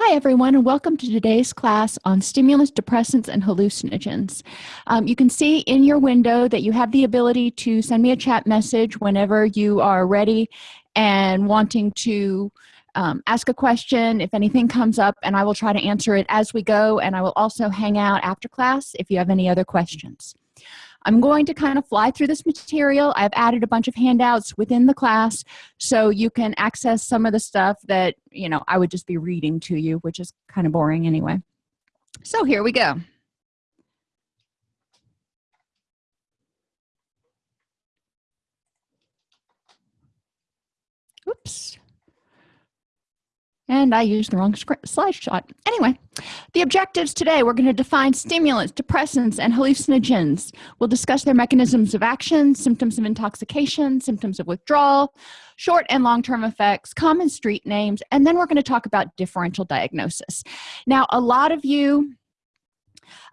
Hi everyone and welcome to today's class on stimulants, depressants, and hallucinogens. Um, you can see in your window that you have the ability to send me a chat message whenever you are ready and wanting to um, ask a question if anything comes up and I will try to answer it as we go and I will also hang out after class if you have any other questions. I'm going to kind of fly through this material. I've added a bunch of handouts within the class so you can access some of the stuff that, you know, I would just be reading to you, which is kind of boring anyway. So here we go. Oops and I used the wrong slide shot. Anyway, the objectives today, we're going to define stimulants, depressants, and hallucinogens. We'll discuss their mechanisms of action, symptoms of intoxication, symptoms of withdrawal, short and long-term effects, common street names, and then we're going to talk about differential diagnosis. Now, a lot of you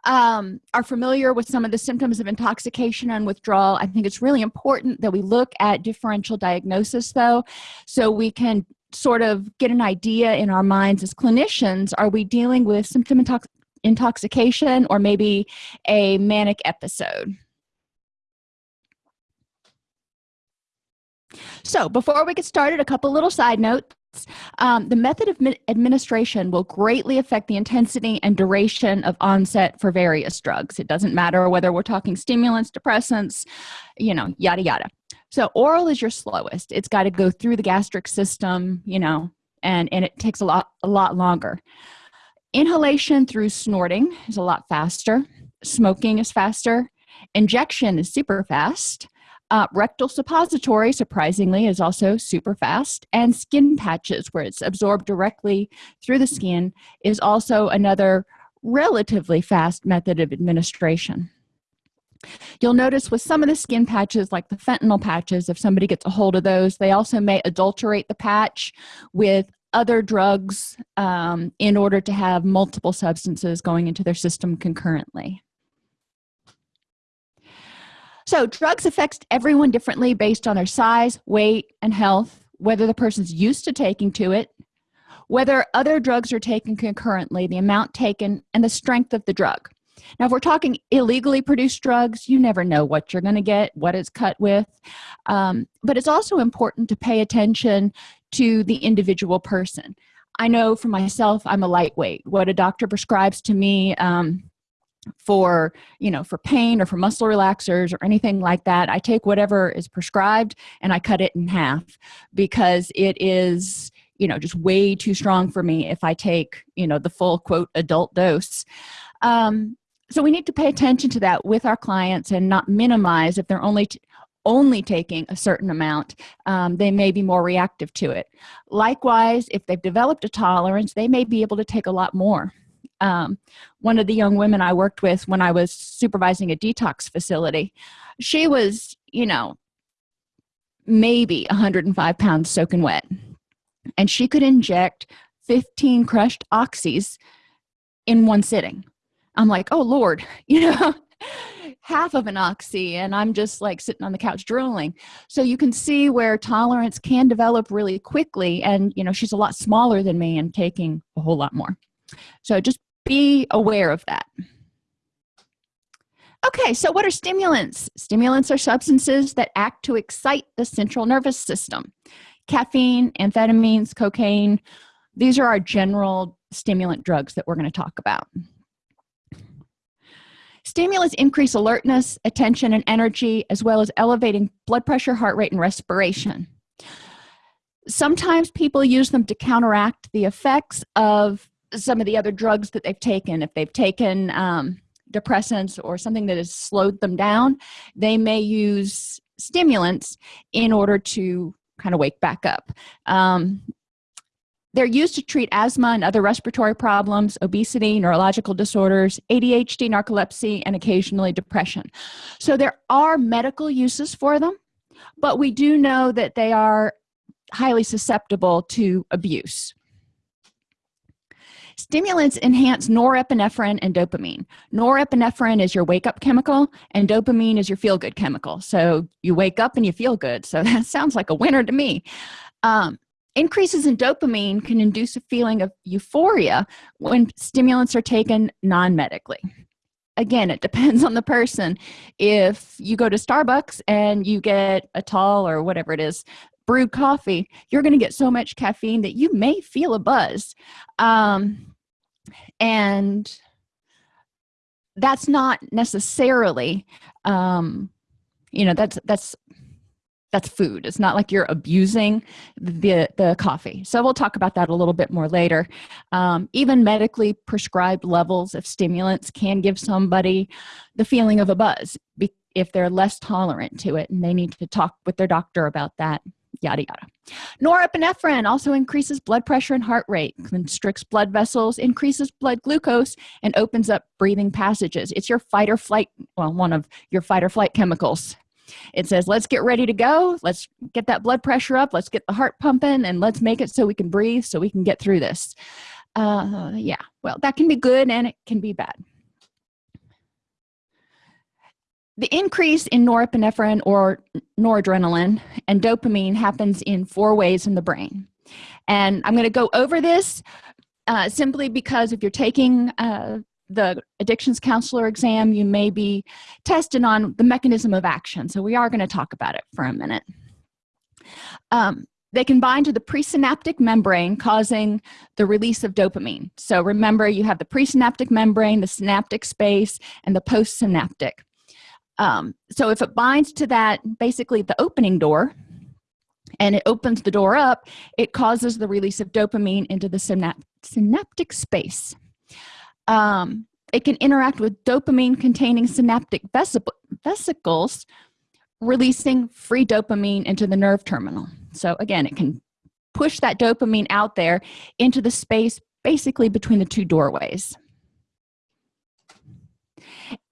um, are familiar with some of the symptoms of intoxication and withdrawal. I think it's really important that we look at differential diagnosis though, so we can sort of get an idea in our minds as clinicians are we dealing with symptom intox intoxication or maybe a manic episode? So before we get started a couple little side notes. Um, the method of administration will greatly affect the intensity and duration of onset for various drugs. It doesn't matter whether we're talking stimulants depressants you know yada yada so oral is your slowest. It's got to go through the gastric system you know and and it takes a lot a lot longer. Inhalation through snorting is a lot faster. Smoking is faster. Injection is super fast. Uh, rectal suppository surprisingly is also super fast. And skin patches where it's absorbed directly through the skin is also another relatively fast method of administration You'll notice with some of the skin patches like the fentanyl patches if somebody gets a hold of those they also may adulterate the patch with other drugs um, in order to have multiple substances going into their system concurrently. So drugs affects everyone differently based on their size weight and health whether the person's used to taking to it whether other drugs are taken concurrently the amount taken and the strength of the drug now if we're talking illegally produced drugs you never know what you're going to get what it's cut with. Um, but it's also important to pay attention to the individual person. I know for myself i'm a lightweight. What a doctor prescribes to me um, for you know for pain or for muscle relaxers or anything like that i take whatever is prescribed and i cut it in half because it is you know just way too strong for me if i take you know the full quote adult dose. Um, so we need to pay attention to that with our clients and not minimize if they're only only taking a certain amount um, they may be more reactive to it. Likewise if they've developed a tolerance they may be able to take a lot more. Um, one of the young women i worked with when i was supervising a detox facility she was you know maybe 105 pounds soaking wet. And she could inject 15 crushed oxys in one sitting i'm like oh lord you know half of an oxy and i'm just like sitting on the couch drooling. So you can see where tolerance can develop really quickly and you know she's a lot smaller than me and taking a whole lot more. So just be aware of that. Okay so what are stimulants? Stimulants are substances that act to excite the central nervous system. Caffeine amphetamines cocaine these are our general stimulant drugs that we're going to talk about stimulants increase alertness attention and energy as well as elevating blood pressure heart rate and respiration. Sometimes people use them to counteract the effects of some of the other drugs that they've taken. If they've taken um, depressants or something that has slowed them down they may use stimulants in order to kind of wake back up. Um, they're used to treat asthma and other respiratory problems obesity neurological disorders adhd narcolepsy and occasionally depression. So there are medical uses for them but we do know that they are highly susceptible to abuse. Stimulants enhance norepinephrine and dopamine. Norepinephrine is your wake-up chemical and dopamine is your feel-good chemical. So you wake up and you feel good. So that sounds like a winner to me. Um, increases in dopamine can induce a feeling of euphoria when stimulants are taken non-medically. Again it depends on the person. If you go to starbucks and you get a tall or whatever it is brewed coffee you're going to get so much caffeine that you may feel a buzz. Um, and that's not necessarily um, you know that's that's that's food. It's not like you're abusing the the coffee. So we'll talk about that a little bit more later. Um, even medically prescribed levels of stimulants can give somebody the feeling of a buzz if they're less tolerant to it and they need to talk with their doctor about that yada yada. Norepinephrine also increases blood pressure and heart rate constricts blood vessels increases blood glucose and opens up breathing passages. It's your fight or flight well one of your fight or flight chemicals it says let's get ready to go. Let's get that blood pressure up. Let's get the heart pumping and let's make it so we can breathe so we can get through this. Uh yeah well that can be good and it can be bad. The increase in norepinephrine or noradrenaline and dopamine happens in four ways in the brain. And i'm going to go over this uh, simply because if you're taking uh, the addictions counselor exam you may be tested on the mechanism of action. So we are going to talk about it for a minute. Um, they can bind to the presynaptic membrane causing the release of dopamine. So remember you have the presynaptic membrane the synaptic space and the postsynaptic. Um, so if it binds to that basically the opening door and it opens the door up it causes the release of dopamine into the synap synaptic space um, it can interact with dopamine containing synaptic vesicles releasing free dopamine into the nerve terminal. So again it can push that dopamine out there into the space basically between the two doorways.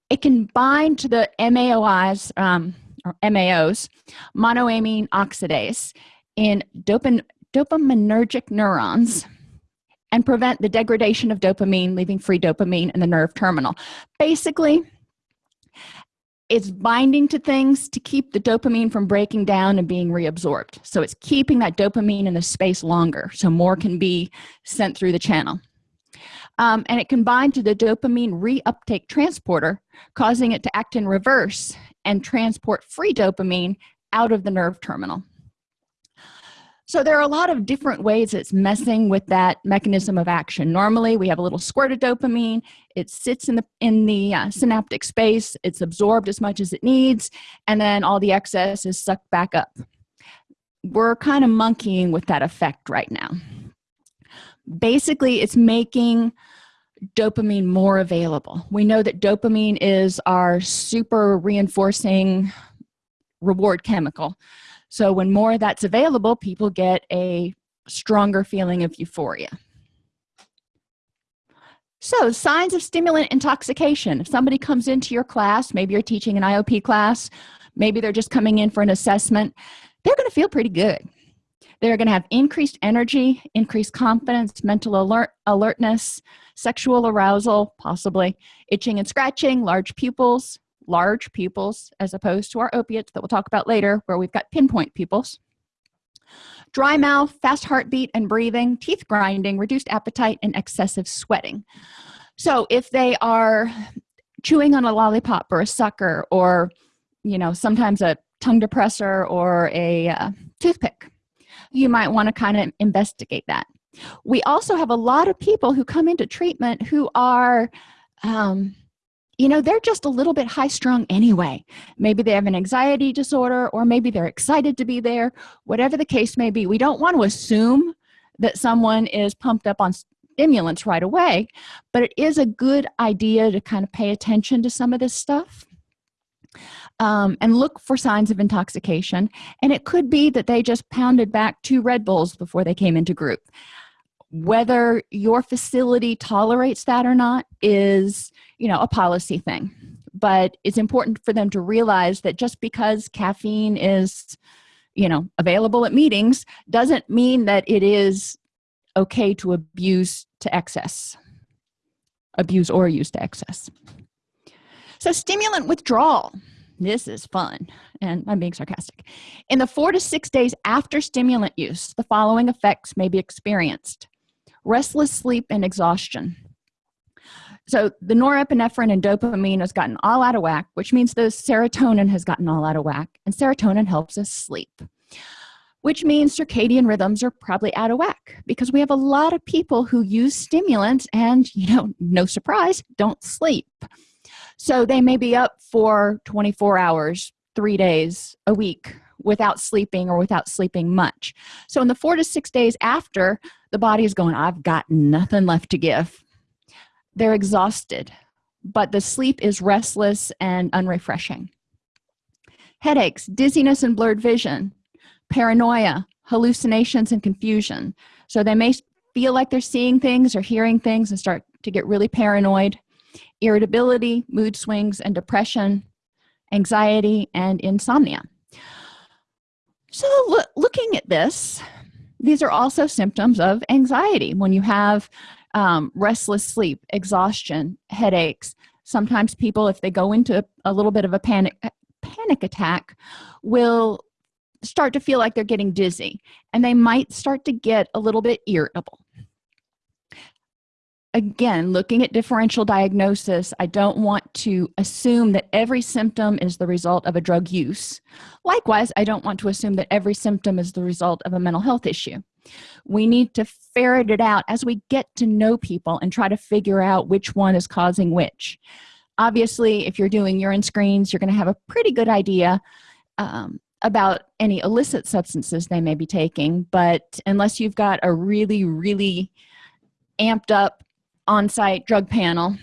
It can bind to the MAOIs um, or MAOs monoamine oxidase in dopaminergic neurons and prevent the degradation of dopamine leaving free dopamine in the nerve terminal. Basically it's binding to things to keep the dopamine from breaking down and being reabsorbed. So it's keeping that dopamine in the space longer so more can be sent through the channel. Um, and it can bind to the dopamine reuptake transporter causing it to act in reverse and transport free dopamine out of the nerve terminal so there are a lot of different ways it's messing with that mechanism of action. Normally we have a little squirt of dopamine. It sits in the in the uh, synaptic space. It's absorbed as much as it needs and then all the excess is sucked back up. We're kind of monkeying with that effect right now. Basically it's making dopamine more available. We know that dopamine is our super reinforcing reward chemical so when more that's available people get a stronger feeling of euphoria. So signs of stimulant intoxication. If somebody comes into your class maybe you're teaching an iop class maybe they're just coming in for an assessment they're going to feel pretty good. They're going to have increased energy increased confidence mental alert alertness sexual arousal possibly itching and scratching large pupils large pupils as opposed to our opiates that we'll talk about later where we've got pinpoint pupils. Dry mouth fast heartbeat and breathing teeth grinding reduced appetite and excessive sweating. So if they are chewing on a lollipop or a sucker or you know sometimes a tongue depressor or a uh, toothpick you might want to kind of investigate that. We also have a lot of people who come into treatment who are um, you know they're just a little bit high strung anyway. Maybe they have an anxiety disorder or maybe they're excited to be there. Whatever the case may be we don't want to assume that someone is pumped up on stimulants right away but it is a good idea to kind of pay attention to some of this stuff um, and look for signs of intoxication. And it could be that they just pounded back two red bulls before they came into group whether your facility tolerates that or not is you know a policy thing. But it's important for them to realize that just because caffeine is you know available at meetings doesn't mean that it is okay to abuse to excess abuse or use to excess. So stimulant withdrawal. This is fun and i'm being sarcastic. In the four to six days after stimulant use the following effects may be experienced restless sleep and exhaustion. So the norepinephrine and dopamine has gotten all out of whack which means the serotonin has gotten all out of whack and serotonin helps us sleep which means circadian rhythms are probably out of whack because we have a lot of people who use stimulants and you know no surprise don't sleep. So they may be up for 24 hours three days a week without sleeping or without sleeping much. So in the four to six days after the body is going i've got nothing left to give. They're exhausted but the sleep is restless and unrefreshing. Headaches dizziness and blurred vision paranoia hallucinations and confusion. So they may feel like they're seeing things or hearing things and start to get really paranoid. Irritability mood swings and depression anxiety and insomnia so look, looking at this these are also symptoms of anxiety. When you have um, restless sleep exhaustion headaches sometimes people if they go into a little bit of a panic panic attack will start to feel like they're getting dizzy and they might start to get a little bit irritable again looking at differential diagnosis i don't want to assume that every symptom is the result of a drug use. Likewise i don't want to assume that every symptom is the result of a mental health issue. We need to ferret it out as we get to know people and try to figure out which one is causing which. Obviously if you're doing urine screens you're going to have a pretty good idea um, about any illicit substances they may be taking but unless you've got a really really amped up on-site drug panel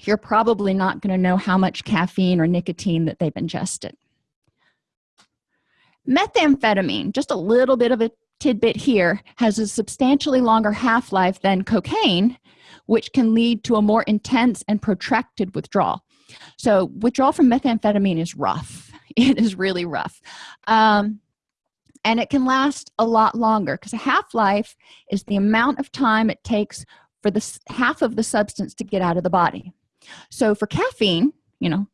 you're probably not going to know how much caffeine or nicotine that they've ingested. Methamphetamine just a little bit of a tidbit here has a substantially longer half-life than cocaine which can lead to a more intense and protracted withdrawal. So withdrawal from methamphetamine is rough. It is really rough. Um, and it can last a lot longer because a half-life is the amount of time it takes for this half of the substance to get out of the body. So for caffeine you know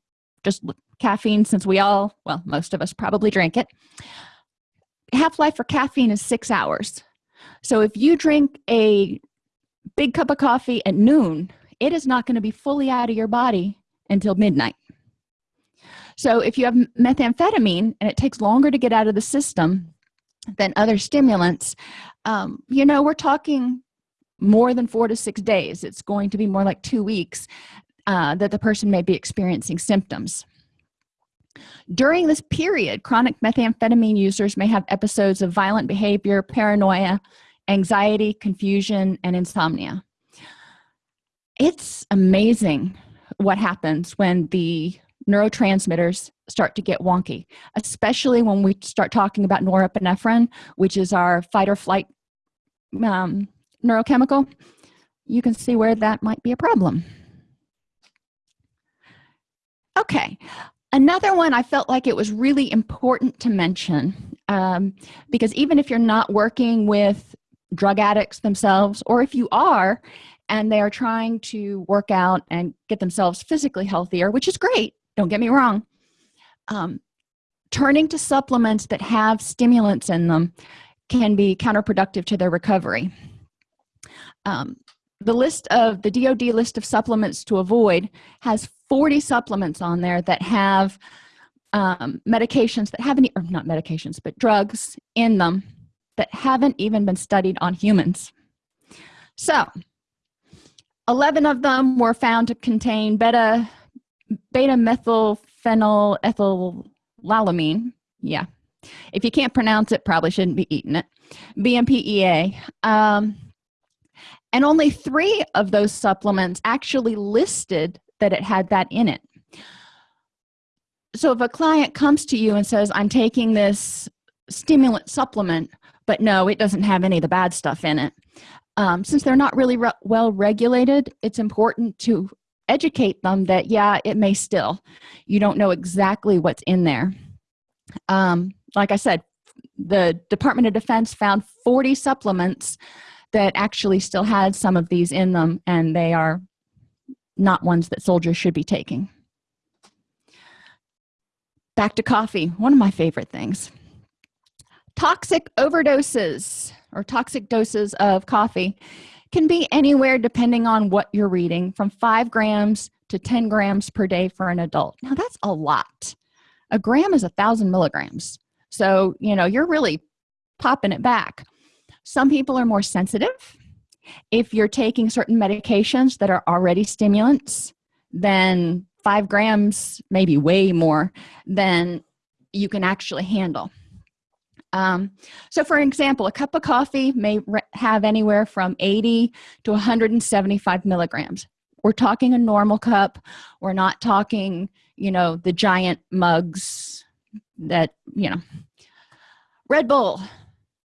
just caffeine since we all well most of us probably drink it half-life for caffeine is six hours. So if you drink a big cup of coffee at noon it is not going to be fully out of your body until midnight. So if you have methamphetamine and it takes longer to get out of the system than other stimulants um, you know we're talking more than four to six days. It's going to be more like two weeks uh, that the person may be experiencing symptoms. During this period chronic methamphetamine users may have episodes of violent behavior paranoia anxiety confusion and insomnia. It's amazing what happens when the neurotransmitters start to get wonky especially when we start talking about norepinephrine which is our fight or flight um, neurochemical you can see where that might be a problem. Okay another one i felt like it was really important to mention um, because even if you're not working with drug addicts themselves or if you are and they are trying to work out and get themselves physically healthier which is great don't get me wrong um, turning to supplements that have stimulants in them can be counterproductive to their recovery um, the list of the DOD list of supplements to avoid has 40 supplements on there that have um, medications that haven't or not medications but drugs in them that haven't even been studied on humans. So 11 of them were found to contain beta beta methylphenyl ethylalamine yeah. If you can't pronounce it probably shouldn't be eating it. Bmpea um, and only three of those supplements actually listed that it had that in it. So if a client comes to you and says i'm taking this stimulant supplement but no it doesn't have any of the bad stuff in it um, since they're not really re well regulated it's important to educate them that yeah it may still you don't know exactly what's in there. Um, like i said the department of defense found 40 supplements that actually still had some of these in them and they are not ones that soldiers should be taking. Back to coffee one of my favorite things. Toxic overdoses or toxic doses of coffee can be anywhere depending on what you're reading from five grams to 10 grams per day for an adult. Now that's a lot. A gram is a thousand milligrams. So you know you're really popping it back some people are more sensitive. If you're taking certain medications that are already stimulants then five grams maybe way more than you can actually handle. Um, so for example a cup of coffee may have anywhere from 80 to 175 milligrams. We're talking a normal cup. We're not talking you know the giant mugs that you know. Red bull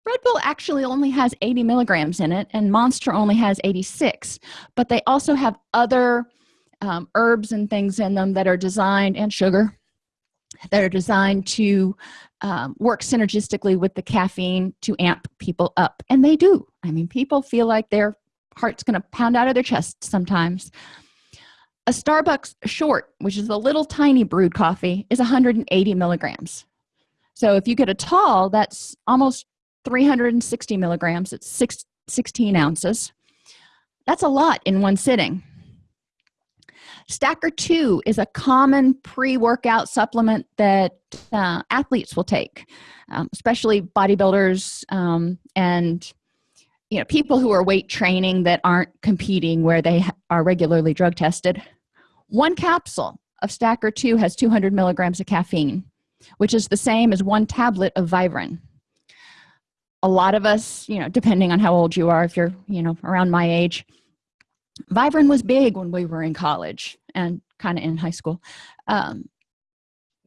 red bull actually only has 80 milligrams in it and monster only has 86 but they also have other um, herbs and things in them that are designed and sugar that are designed to um, work synergistically with the caffeine to amp people up and they do. I mean people feel like their heart's going to pound out of their chest sometimes. A starbucks short which is a little tiny brewed coffee is 180 milligrams. So if you get a tall that's almost 360 milligrams it's six, 16 ounces. That's a lot in one sitting. Stacker 2 is a common pre-workout supplement that uh, athletes will take um, especially bodybuilders um, and you know people who are weight training that aren't competing where they are regularly drug tested. One capsule of stacker 2 has 200 milligrams of caffeine which is the same as one tablet of Vivarin a lot of us you know depending on how old you are if you're you know around my age Vivarin was big when we were in college and kind of in high school. Um,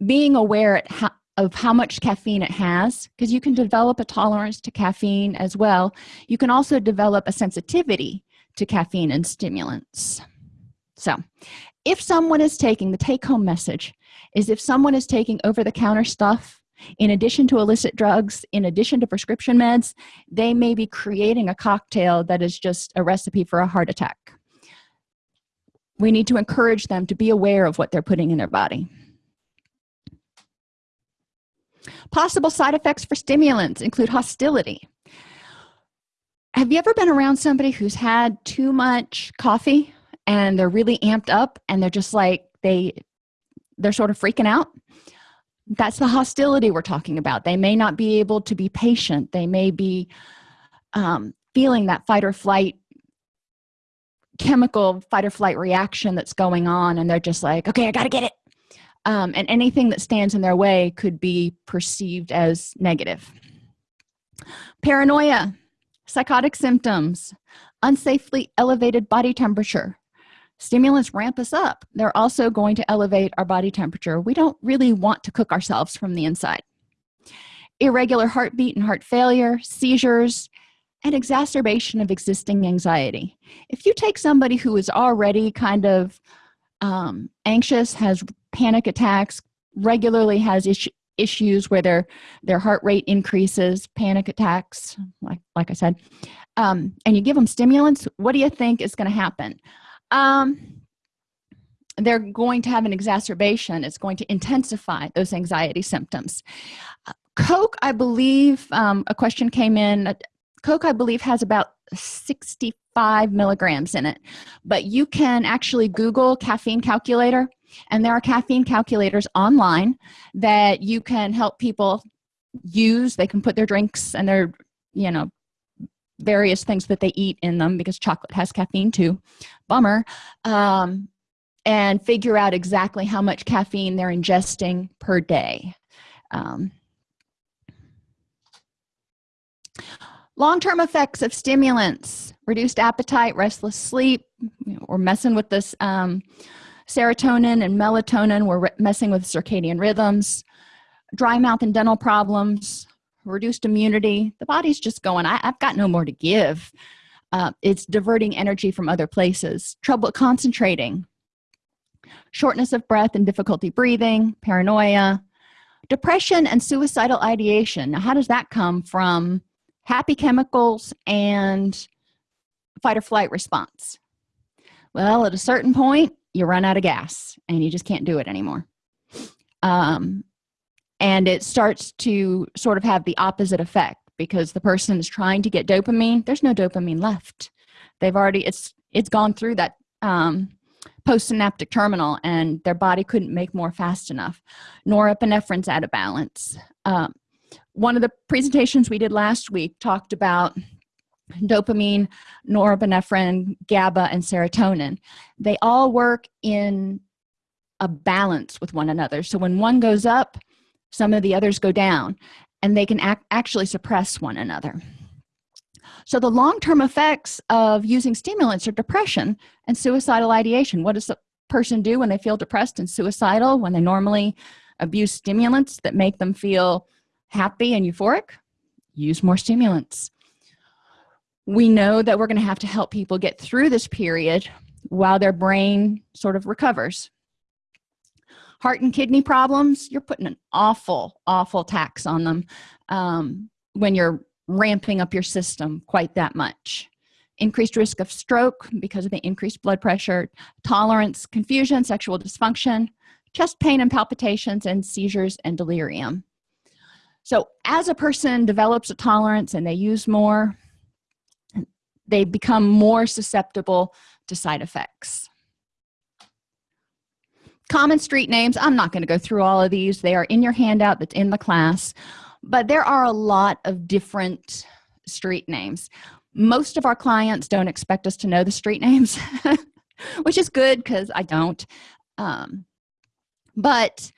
being aware how, of how much caffeine it has because you can develop a tolerance to caffeine as well. You can also develop a sensitivity to caffeine and stimulants. So if someone is taking the take-home message is if someone is taking over-the-counter stuff in addition to illicit drugs in addition to prescription meds they may be creating a cocktail that is just a recipe for a heart attack. We need to encourage them to be aware of what they're putting in their body. Possible side effects for stimulants include hostility. Have you ever been around somebody who's had too much coffee and they're really amped up and they're just like they they're sort of freaking out that's the hostility we're talking about. They may not be able to be patient. They may be um, feeling that fight or flight chemical fight or flight reaction that's going on and they're just like okay i gotta get it. Um, and anything that stands in their way could be perceived as negative. Paranoia psychotic symptoms unsafely elevated body temperature stimulants ramp us up. They're also going to elevate our body temperature. We don't really want to cook ourselves from the inside. Irregular heartbeat and heart failure seizures and exacerbation of existing anxiety. If you take somebody who is already kind of um, anxious has panic attacks regularly has is issues where their their heart rate increases panic attacks like like i said um, and you give them stimulants what do you think is going to happen um, they're going to have an exacerbation. It's going to intensify those anxiety symptoms. Coke i believe um, a question came in. Coke i believe has about 65 milligrams in it. But you can actually google caffeine calculator and there are caffeine calculators online that you can help people use. They can put their drinks and their you know various things that they eat in them because chocolate has caffeine too. Bummer. Um, and figure out exactly how much caffeine they're ingesting per day. Um, long-term effects of stimulants. Reduced appetite restless sleep. We're messing with this um, serotonin and melatonin. We're messing with circadian rhythms. Dry mouth and dental problems reduced immunity. The body's just going I, have got no more to give. Uh, it's diverting energy from other places. Trouble concentrating. Shortness of breath and difficulty breathing paranoia. Depression and suicidal ideation. Now how does that come from happy chemicals and fight or flight response? Well at a certain point you run out of gas and you just can't do it anymore. Um, and it starts to sort of have the opposite effect because the person is trying to get dopamine. There's no dopamine left. They've already it's it's gone through that um, postsynaptic terminal and their body couldn't make more fast enough. Norepinephrine's out of balance. Um, one of the presentations we did last week talked about dopamine norepinephrine gaba and serotonin. They all work in a balance with one another. So when one goes up some of the others go down and they can act, actually suppress one another. So the long-term effects of using stimulants are depression and suicidal ideation. What does a person do when they feel depressed and suicidal when they normally abuse stimulants that make them feel happy and euphoric? Use more stimulants. We know that we're going to have to help people get through this period while their brain sort of recovers heart and kidney problems you're putting an awful awful tax on them um, when you're ramping up your system quite that much. Increased risk of stroke because of the increased blood pressure tolerance confusion sexual dysfunction chest pain and palpitations and seizures and delirium. So as a person develops a tolerance and they use more they become more susceptible to side effects common street names. I'm not going to go through all of these. They are in your handout that's in the class. But there are a lot of different street names. Most of our clients don't expect us to know the street names which is good because i don't. Um, but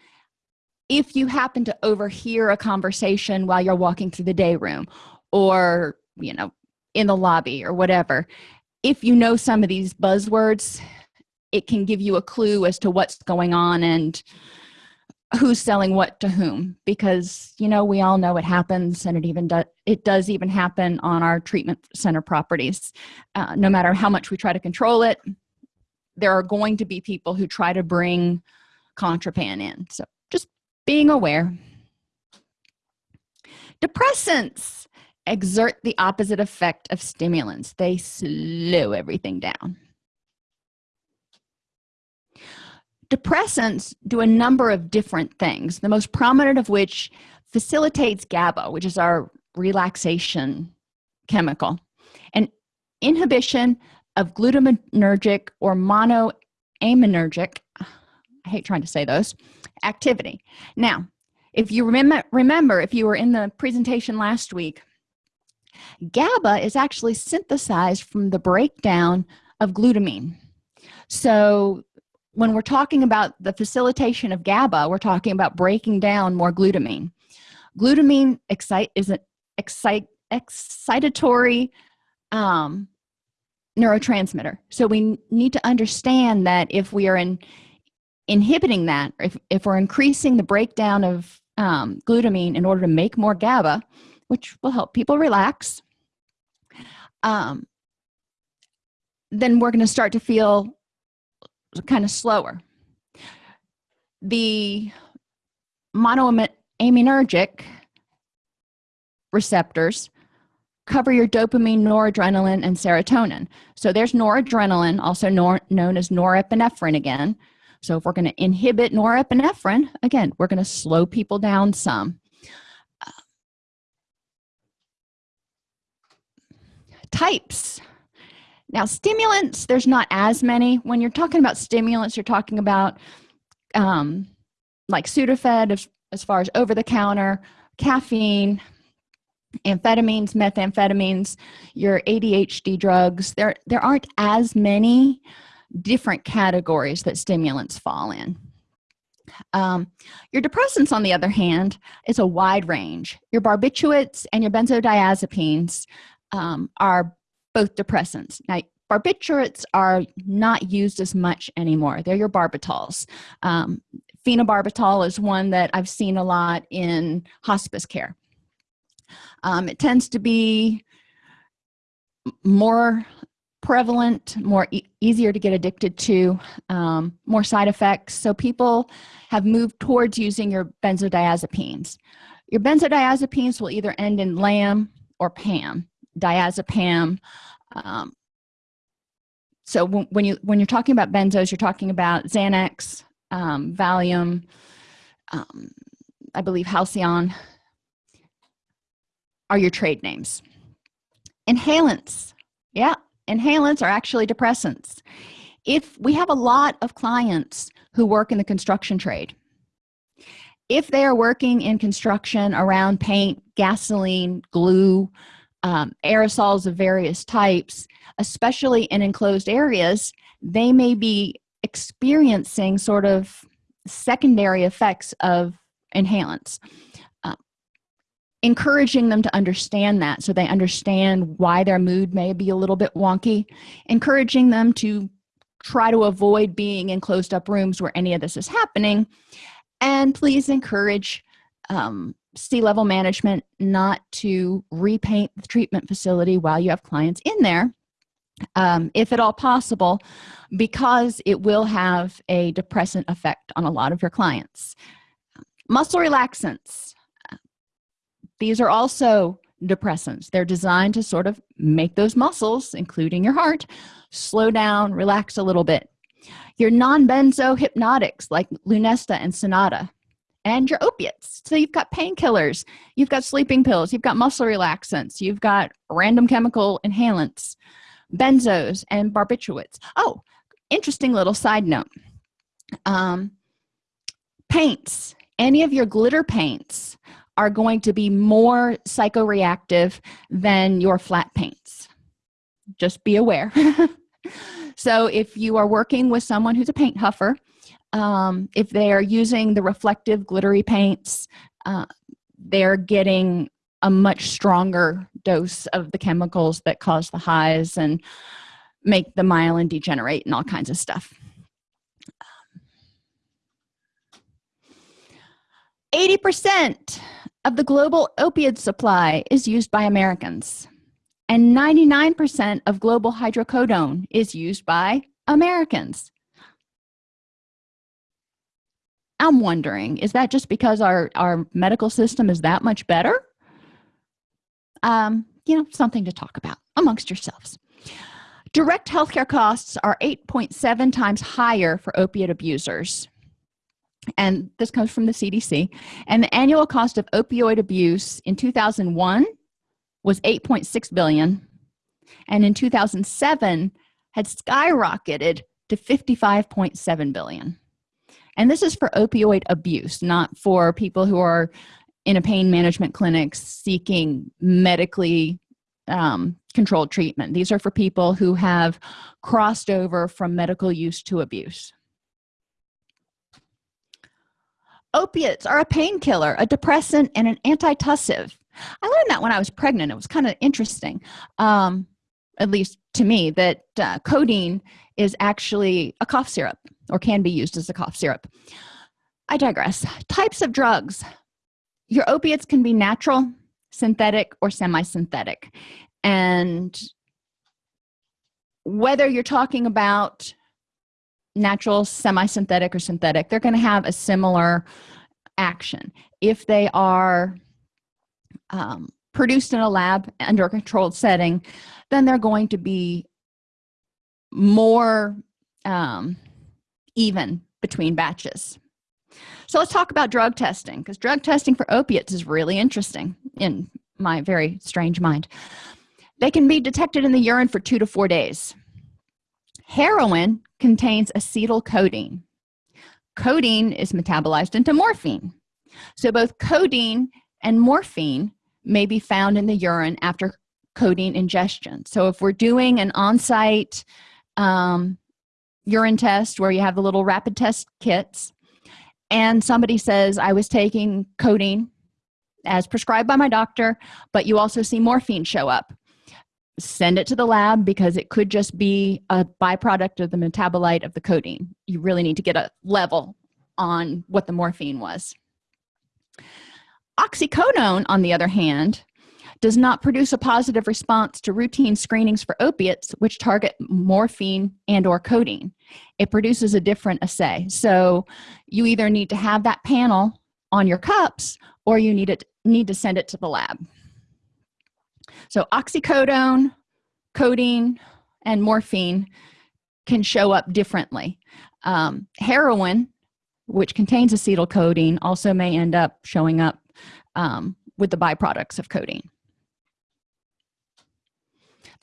if you happen to overhear a conversation while you're walking through the day room or you know in the lobby or whatever if you know some of these buzzwords it can give you a clue as to what's going on and who's selling what to whom because you know we all know it happens and it even does it does even happen on our treatment center properties. Uh, no matter how much we try to control it there are going to be people who try to bring contraband in. So just being aware. Depressants exert the opposite effect of stimulants. They slow everything down depressants do a number of different things the most prominent of which facilitates GABA which is our relaxation chemical and inhibition of glutamatergic or monoaminergic I hate trying to say those activity. Now if you remember remember if you were in the presentation last week GABA is actually synthesized from the breakdown of glutamine. So when we're talking about the facilitation of GABA we're talking about breaking down more glutamine. Glutamine excite is an excite excitatory um, neurotransmitter. So we need to understand that if we are in inhibiting that if, if we're increasing the breakdown of um, glutamine in order to make more GABA which will help people relax um, then we're going to start to feel kind of slower. The monoaminergic receptors cover your dopamine noradrenaline and serotonin. So there's noradrenaline also nor known as norepinephrine again. So if we're going to inhibit norepinephrine again we're going to slow people down some. Types now stimulants there's not as many. When you're talking about stimulants you're talking about um, like sudafed as, as far as over-the-counter caffeine amphetamines methamphetamines your adhd drugs. There there aren't as many different categories that stimulants fall in. Um, your depressants on the other hand is a wide range. Your barbiturates and your benzodiazepines um, are both depressants. Now barbiturates are not used as much anymore. They're your barbitals. Um, phenobarbital is one that i've seen a lot in hospice care. Um, it tends to be more prevalent more e easier to get addicted to um, more side effects. So people have moved towards using your benzodiazepines. Your benzodiazepines will either end in lam or pam diazepam um, so when you when you're talking about benzos you're talking about xanax um, valium um, i believe halcion are your trade names. Inhalants. Yeah inhalants are actually depressants. If we have a lot of clients who work in the construction trade if they are working in construction around paint gasoline glue um, aerosols of various types especially in enclosed areas they may be experiencing sort of secondary effects of inhalants uh, encouraging them to understand that so they understand why their mood may be a little bit wonky encouraging them to try to avoid being in closed up rooms where any of this is happening and please encourage um, C-level management not to repaint the treatment facility while you have clients in there um, if at all possible because it will have a depressant effect on a lot of your clients. Muscle relaxants. These are also depressants. They're designed to sort of make those muscles including your heart slow down relax a little bit. Your non-benzo hypnotics like lunesta and sonata and your opiates. So you've got painkillers you've got sleeping pills you've got muscle relaxants you've got random chemical inhalants benzos and barbiturates. Oh interesting little side note. Um, paints any of your glitter paints are going to be more psychoreactive than your flat paints. Just be aware. So if you are working with someone who's a paint huffer um, if they are using the reflective glittery paints uh, they're getting a much stronger dose of the chemicals that cause the highs and make the myelin degenerate and all kinds of stuff. 80% of the global opioid supply is used by Americans and 99% of global hydrocodone is used by Americans I'm wondering is that just because our our medical system is that much better? Um you know something to talk about amongst yourselves. Direct healthcare costs are 8.7 times higher for opiate abusers. And this comes from the cdc and the annual cost of opioid abuse in 2001 was 8.6 billion. And in 2007 had skyrocketed to 55.7 billion and this is for opioid abuse not for people who are in a pain management clinic seeking medically um, controlled treatment. These are for people who have crossed over from medical use to abuse. Opiates are a painkiller a depressant and an antitussive. I learned that when i was pregnant. It was kind of interesting. Um, at least to me that uh, codeine is actually a cough syrup or can be used as a cough syrup. I digress. Types of drugs. Your opiates can be natural synthetic or semi-synthetic. And whether you're talking about natural semi-synthetic or synthetic they're going to have a similar action. If they are um, produced in a lab under a controlled setting then they're going to be more um, even between batches. So let's talk about drug testing because drug testing for opiates is really interesting in my very strange mind. They can be detected in the urine for two to four days. Heroin contains acetylcodeine codeine is metabolized into morphine. So both codeine and morphine may be found in the urine after codeine ingestion. So if we're doing an on-site um, urine test where you have the little rapid test kits and somebody says i was taking codeine as prescribed by my doctor but you also see morphine show up. Send it to the lab because it could just be a byproduct of the metabolite of the codeine. You really need to get a level on what the morphine was. Oxycodone on the other hand does not produce a positive response to routine screenings for opiates which target morphine and or codeine. It produces a different assay. So you either need to have that panel on your cups or you need it need to send it to the lab. So oxycodone codeine and morphine can show up differently. Um, heroin which contains acetylcholine also may end up showing up um, with the byproducts of codeine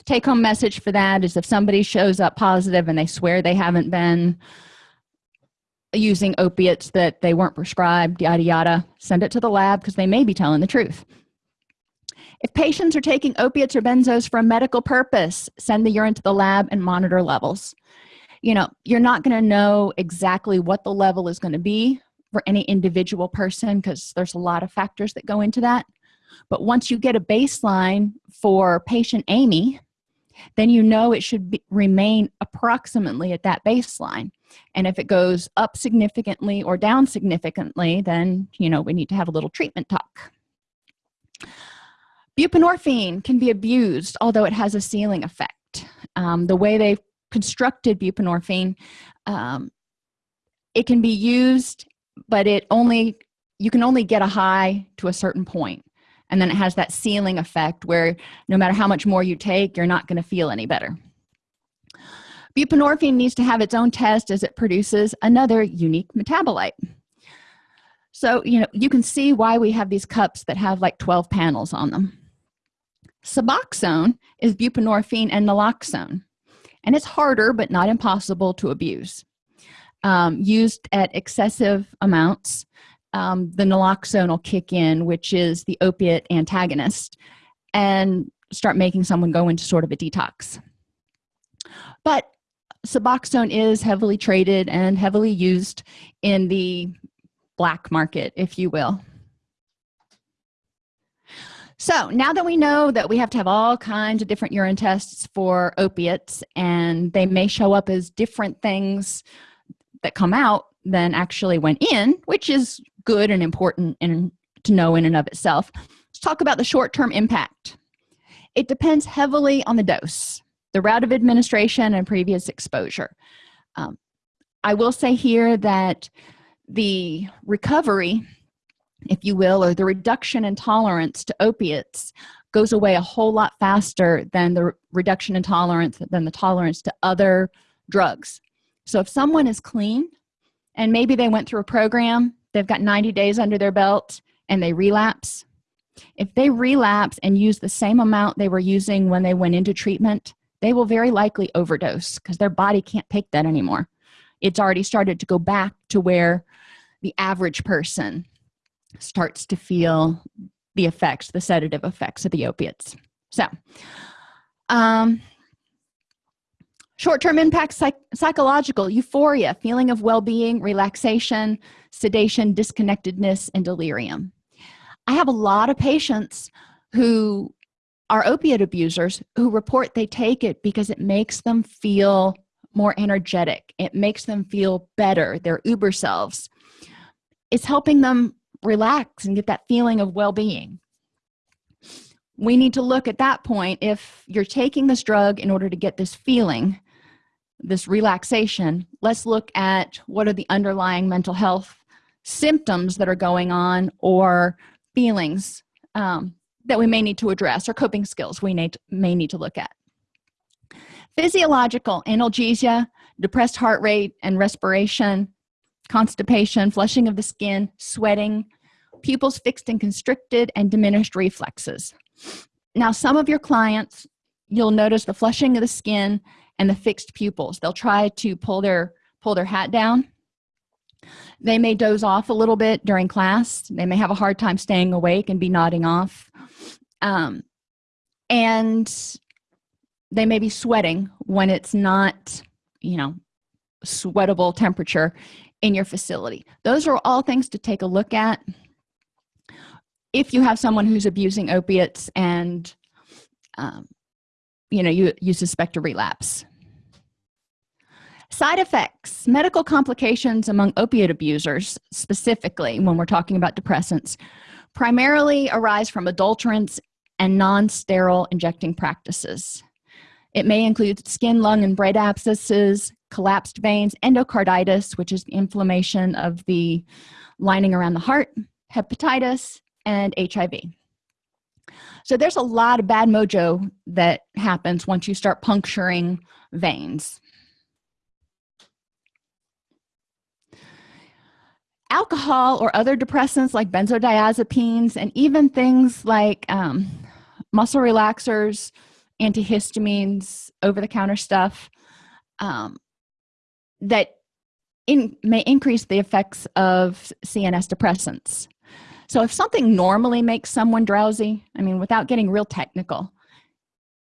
the take-home message for that is if somebody shows up positive and they swear they haven't been using opiates that they weren't prescribed yada yada send it to the lab because they may be telling the truth. If patients are taking opiates or benzos for a medical purpose send the urine to the lab and monitor levels. You know you're not going to know exactly what the level is going to be for any individual person because there's a lot of factors that go into that. But once you get a baseline for patient amy then you know it should be, remain approximately at that baseline. And if it goes up significantly or down significantly then you know we need to have a little treatment talk. Buprenorphine can be abused although it has a ceiling effect. Um, the way they've constructed buprenorphine um, it can be used but it only you can only get a high to a certain point and then it has that ceiling effect where no matter how much more you take you're not going to feel any better. Buprenorphine needs to have its own test as it produces another unique metabolite. So you know you can see why we have these cups that have like 12 panels on them. Suboxone is buprenorphine and naloxone and it's harder but not impossible to abuse um, used at excessive amounts um, the naloxone will kick in which is the opiate antagonist and start making someone go into sort of a detox. But suboxone is heavily traded and heavily used in the black market if you will. So now that we know that we have to have all kinds of different urine tests for opiates and they may show up as different things that come out than actually went in which is good and important and to know in and of itself. Let's talk about the short-term impact. It depends heavily on the dose the route of administration and previous exposure. Um, i will say here that the recovery if you will or the reduction in tolerance to opiates goes away a whole lot faster than the reduction in tolerance than the tolerance to other drugs. So if someone is clean and maybe they went through a program they've got 90 days under their belt and they relapse. If they relapse and use the same amount they were using when they went into treatment they will very likely overdose because their body can't take that anymore. It's already started to go back to where the average person starts to feel the effects the sedative effects of the opiates. So um short-term impacts psych psychological euphoria feeling of well-being relaxation sedation disconnectedness and delirium. I have a lot of patients who are opiate abusers who report they take it because it makes them feel more energetic. It makes them feel better their uber selves. It's helping them relax and get that feeling of well-being. We need to look at that point if you're taking this drug in order to get this feeling this relaxation let's look at what are the underlying mental health symptoms that are going on or feelings um, that we may need to address or coping skills we need, may need to look at. Physiological analgesia depressed heart rate and respiration constipation flushing of the skin sweating pupils fixed and constricted and diminished reflexes. Now some of your clients you'll notice the flushing of the skin and the fixed pupils. They'll try to pull their pull their hat down. They may doze off a little bit during class. They may have a hard time staying awake and be nodding off. Um, and they may be sweating when it's not you know sweatable temperature in your facility. Those are all things to take a look at. If you have someone who's abusing opiates and um, you know you you suspect a relapse side effects medical complications among opiate abusers specifically when we're talking about depressants primarily arise from adulterants and non-sterile injecting practices. It may include skin lung and brain abscesses collapsed veins endocarditis which is inflammation of the lining around the heart hepatitis and hiv so there's a lot of bad mojo that happens once you start puncturing veins alcohol or other depressants like benzodiazepines and even things like um, muscle relaxers antihistamines over-the-counter stuff um, that in, may increase the effects of cns depressants. So if something normally makes someone drowsy i mean without getting real technical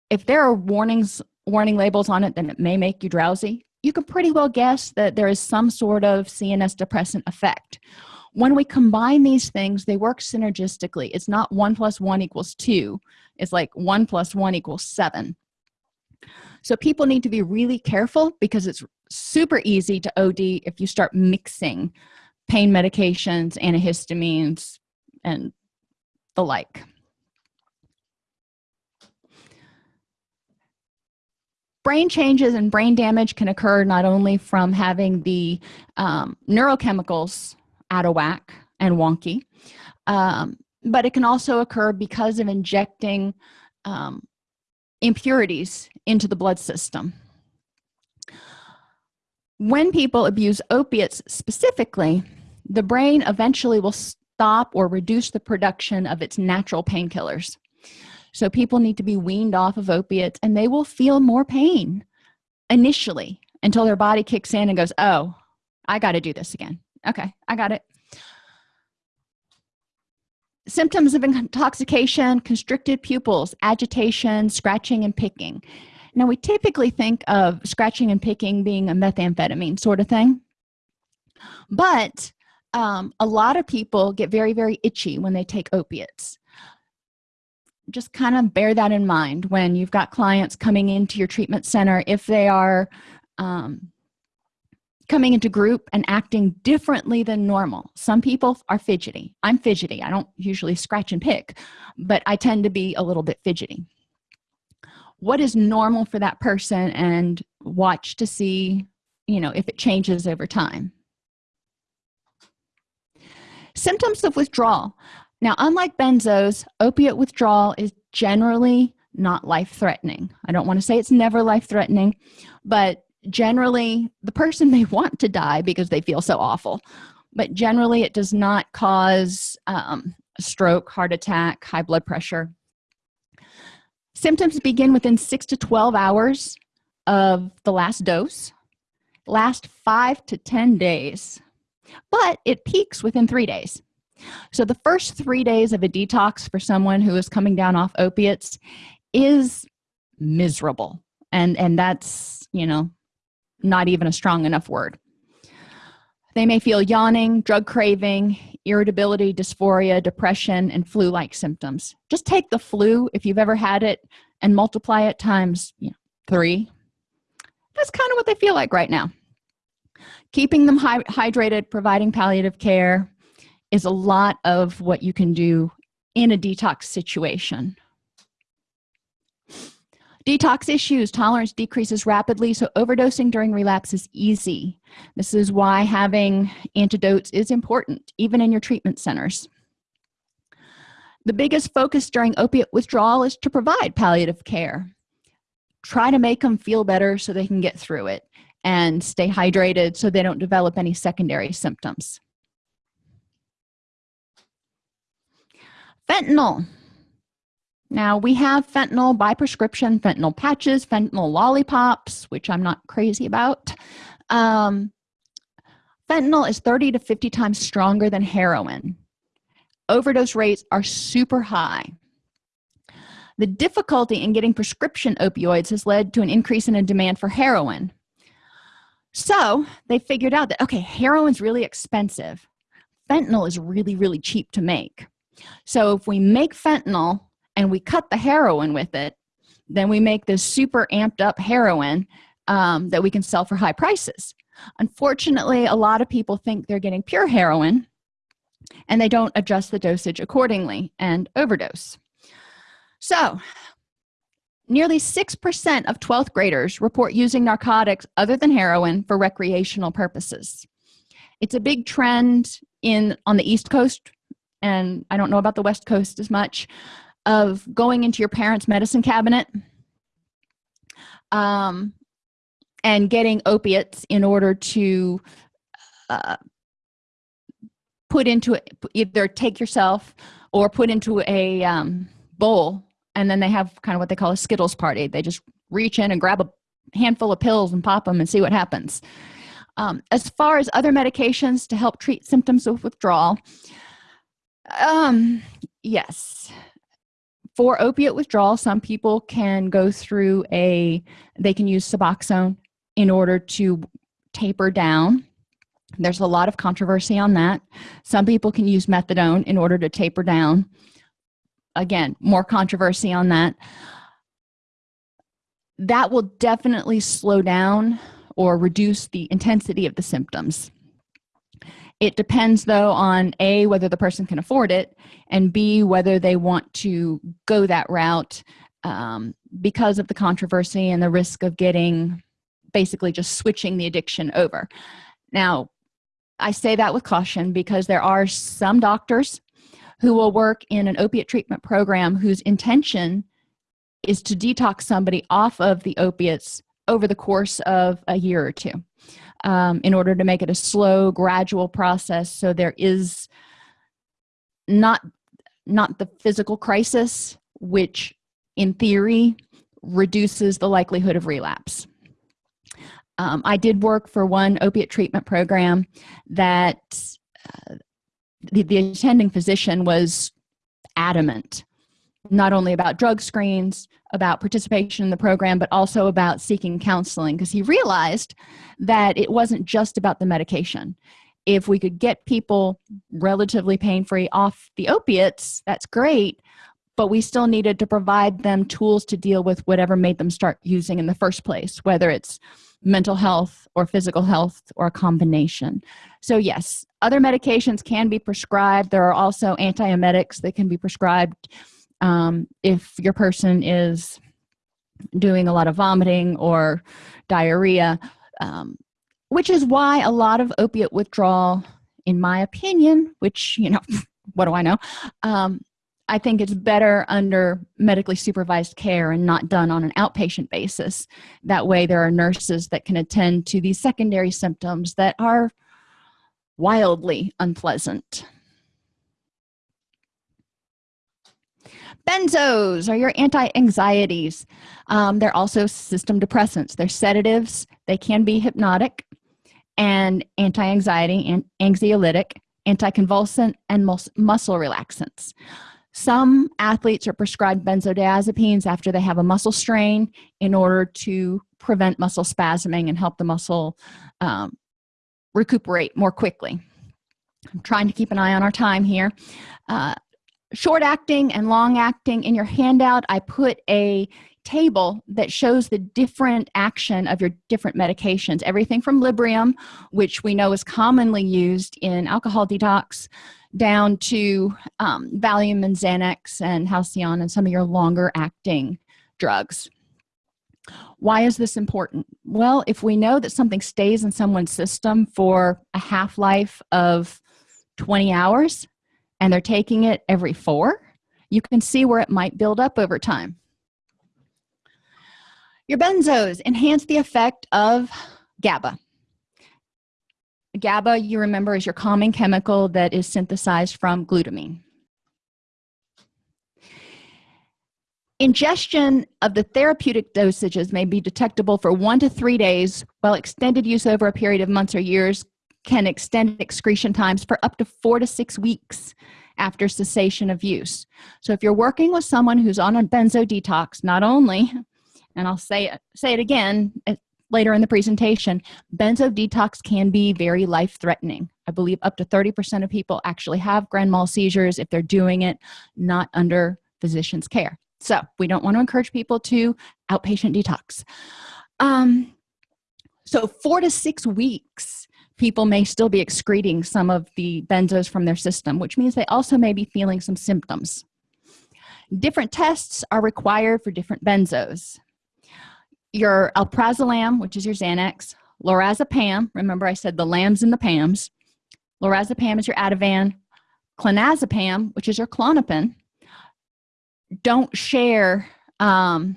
if there are warnings warning labels on it then it may make you drowsy you can pretty well guess that there is some sort of cns depressant effect. When we combine these things they work synergistically. It's not one plus one equals two. It's like one plus one equals seven. So people need to be really careful because it's super easy to od if you start mixing pain medications antihistamines and the like brain changes and brain damage can occur not only from having the um, neurochemicals out of whack and wonky um, but it can also occur because of injecting um, impurities into the blood system. When people abuse opiates specifically the brain eventually will stop or reduce the production of its natural painkillers so people need to be weaned off of opiates and they will feel more pain initially until their body kicks in and goes oh i got to do this again. Okay i got it. Symptoms of intoxication constricted pupils agitation scratching and picking. Now we typically think of scratching and picking being a methamphetamine sort of thing but um, a lot of people get very very itchy when they take opiates just kind of bear that in mind when you've got clients coming into your treatment center if they are um, coming into group and acting differently than normal. Some people are fidgety. I'm fidgety. I don't usually scratch and pick but i tend to be a little bit fidgety. What is normal for that person and watch to see you know if it changes over time? Symptoms of withdrawal now unlike benzos opiate withdrawal is generally not life-threatening. I don't want to say it's never life-threatening but generally the person may want to die because they feel so awful. But generally it does not cause um, stroke heart attack high blood pressure. Symptoms begin within 6 to 12 hours of the last dose last 5 to 10 days but it peaks within three days so the first three days of a detox for someone who is coming down off opiates is miserable. And and that's you know not even a strong enough word. They may feel yawning drug craving irritability dysphoria depression and flu-like symptoms. Just take the flu if you've ever had it and multiply it times you know, three. That's kind of what they feel like right now. Keeping them hydrated providing palliative care is a lot of what you can do in a detox situation. Detox issues tolerance decreases rapidly so overdosing during relapse is easy. This is why having antidotes is important even in your treatment centers. The biggest focus during opiate withdrawal is to provide palliative care. Try to make them feel better so they can get through it and stay hydrated so they don't develop any secondary symptoms fentanyl. Now we have fentanyl by prescription fentanyl patches fentanyl lollipops which i'm not crazy about. Um, fentanyl is 30 to 50 times stronger than heroin. Overdose rates are super high. The difficulty in getting prescription opioids has led to an increase in a demand for heroin. So they figured out that okay heroin's really expensive. Fentanyl is really really cheap to make so if we make fentanyl and we cut the heroin with it then we make this super amped up heroin um, that we can sell for high prices. Unfortunately a lot of people think they're getting pure heroin and they don't adjust the dosage accordingly and overdose. So nearly 6% of 12th graders report using narcotics other than heroin for recreational purposes. It's a big trend in on the east coast and i don't know about the west coast as much of going into your parents medicine cabinet um, and getting opiates in order to uh, put into it either take yourself or put into a um, bowl and then they have kind of what they call a skittles party. They just reach in and grab a handful of pills and pop them and see what happens. Um, as far as other medications to help treat symptoms of withdrawal um yes. For opiate withdrawal some people can go through a they can use suboxone in order to taper down. There's a lot of controversy on that. Some people can use methadone in order to taper down. Again more controversy on that. That will definitely slow down or reduce the intensity of the symptoms it depends though on a whether the person can afford it and b whether they want to go that route um, because of the controversy and the risk of getting basically just switching the addiction over. Now i say that with caution because there are some doctors who will work in an opiate treatment program whose intention is to detox somebody off of the opiates over the course of a year or two um, in order to make it a slow gradual process. So there is not not the physical crisis which in theory reduces the likelihood of relapse. Um, i did work for one opiate treatment program that uh, the, the attending physician was adamant not only about drug screens about participation in the program but also about seeking counseling because he realized that it wasn't just about the medication. If we could get people relatively pain-free off the opiates that's great but we still needed to provide them tools to deal with whatever made them start using in the first place whether it's mental health or physical health or a combination. So yes other medications can be prescribed. There are also antiemetics that can be prescribed um, if your person is doing a lot of vomiting or diarrhea um, which is why a lot of opiate withdrawal in my opinion which you know what do i know? Um, i think it's better under medically supervised care and not done on an outpatient basis. That way there are nurses that can attend to these secondary symptoms that are wildly unpleasant benzos are your anti-anxieties. Um, they're also system depressants. They're sedatives. They can be hypnotic and anti-anxiety and anxiolytic anticonvulsant and mus muscle relaxants. Some athletes are prescribed benzodiazepines after they have a muscle strain in order to prevent muscle spasming and help the muscle um, recuperate more quickly. I'm trying to keep an eye on our time here. Uh, short acting and long acting in your handout i put a table that shows the different action of your different medications. Everything from librium which we know is commonly used in alcohol detox down to um, valium and xanax and halcion and some of your longer acting drugs. Why is this important? Well if we know that something stays in someone's system for a half-life of 20 hours and they're taking it every four you can see where it might build up over time. Your benzos enhance the effect of GABA. GABA you remember is your calming chemical that is synthesized from glutamine. Ingestion of the therapeutic dosages may be detectable for one to three days while extended use over a period of months or years can extend excretion times for up to four to six weeks after cessation of use. So if you're working with someone who's on a benzo detox not only and i'll say it say it again later in the presentation benzo detox can be very life-threatening. I believe up to 30 percent of people actually have grand mal seizures if they're doing it not under physician's care. So we don't want to encourage people to outpatient detox. Um so four to six weeks people may still be excreting some of the benzos from their system which means they also may be feeling some symptoms. Different tests are required for different benzos. Your alprazolam which is your xanax lorazepam remember i said the lambs and the pams lorazepam is your ativan clonazepam which is your klonopin, don't share um,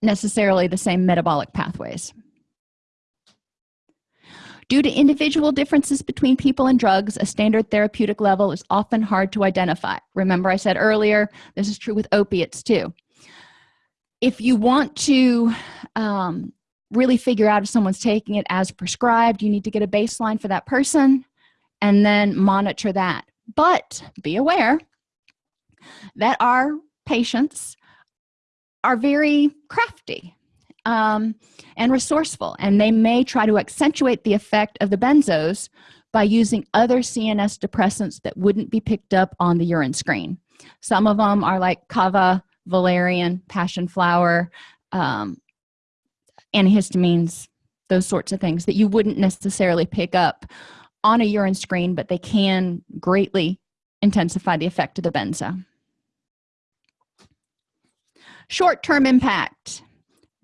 necessarily the same metabolic pathways due to individual differences between people and drugs a standard therapeutic level is often hard to identify. Remember i said earlier this is true with opiates too. If you want to um, really figure out if someone's taking it as prescribed you need to get a baseline for that person and then monitor that. But be aware that our patients are very crafty um, and resourceful. And they may try to accentuate the effect of the benzos by using other cns depressants that wouldn't be picked up on the urine screen. Some of them are like kava valerian passion flower um, antihistamines those sorts of things that you wouldn't necessarily pick up on a urine screen but they can greatly intensify the effect of the benzo. Short-term impact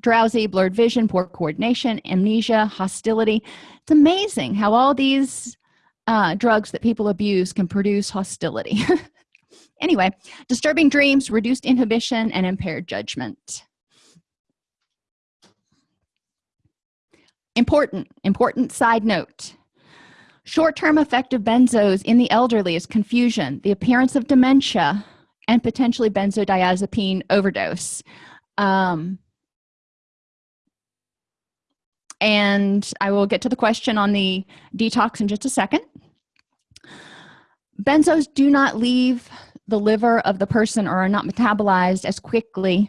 drowsy blurred vision poor coordination amnesia hostility. It's amazing how all these uh, drugs that people abuse can produce hostility. Anyway disturbing dreams reduced inhibition and impaired judgment. Important important side note. Short-term effect of benzos in the elderly is confusion the appearance of dementia and potentially benzodiazepine overdose. Um, and i will get to the question on the detox in just a second. Benzos do not leave the liver of the person or are not metabolized as quickly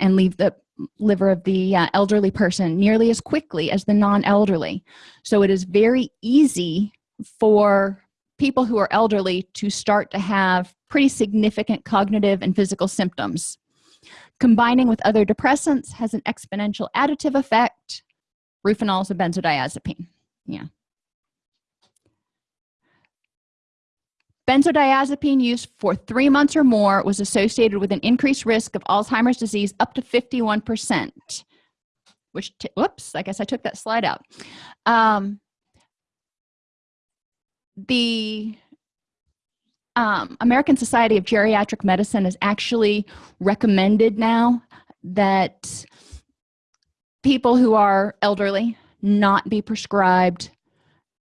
and leave the liver of the uh, elderly person nearly as quickly as the non-elderly. So it is very easy for people who are elderly to start to have pretty significant cognitive and physical symptoms. Combining with other depressants has an exponential additive effect Rohypnol is a benzodiazepine. Yeah. Benzodiazepine use for three months or more was associated with an increased risk of Alzheimer's disease up to 51%, which, whoops, I guess I took that slide out. Um, the um, American Society of Geriatric Medicine has actually recommended now that people who are elderly not be prescribed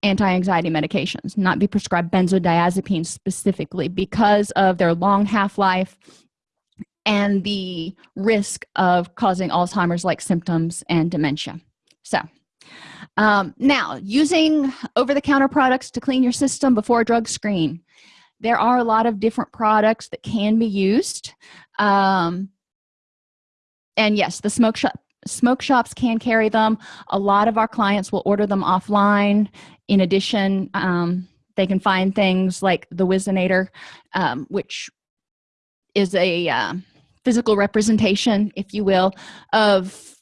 anti-anxiety medications not be prescribed benzodiazepines specifically because of their long half-life and the risk of causing alzheimer's like symptoms and dementia. So um, now using over-the-counter products to clean your system before a drug screen. There are a lot of different products that can be used um, and yes the smoke shop smoke shops can carry them. A lot of our clients will order them offline. In addition um, they can find things like the Whizzinator um, which is a uh, physical representation if you will of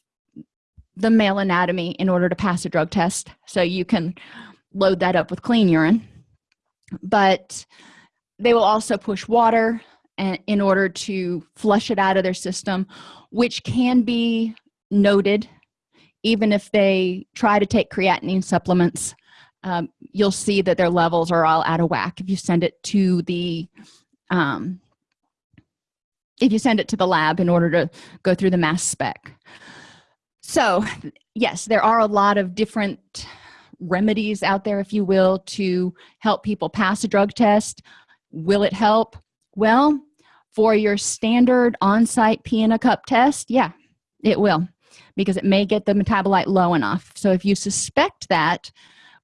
the male anatomy in order to pass a drug test. So you can load that up with clean urine. But they will also push water and in order to flush it out of their system which can be noted even if they try to take creatinine supplements um, you'll see that their levels are all out of whack. If you send it to the um, if you send it to the lab in order to go through the mass spec. So yes there are a lot of different remedies out there if you will to help people pass a drug test. Will it help? Well for your standard on-site pee in a cup test yeah it will because it may get the metabolite low enough. So if you suspect that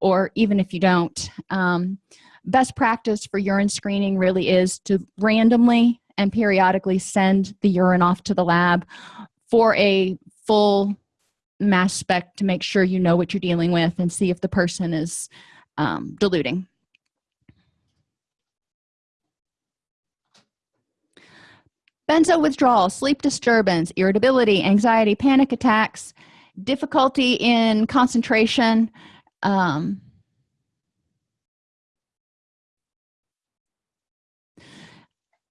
or even if you don't um, best practice for urine screening really is to randomly and periodically send the urine off to the lab for a full mass spec to make sure you know what you're dealing with and see if the person is um, diluting benzo withdrawal sleep disturbance irritability anxiety panic attacks difficulty in concentration um,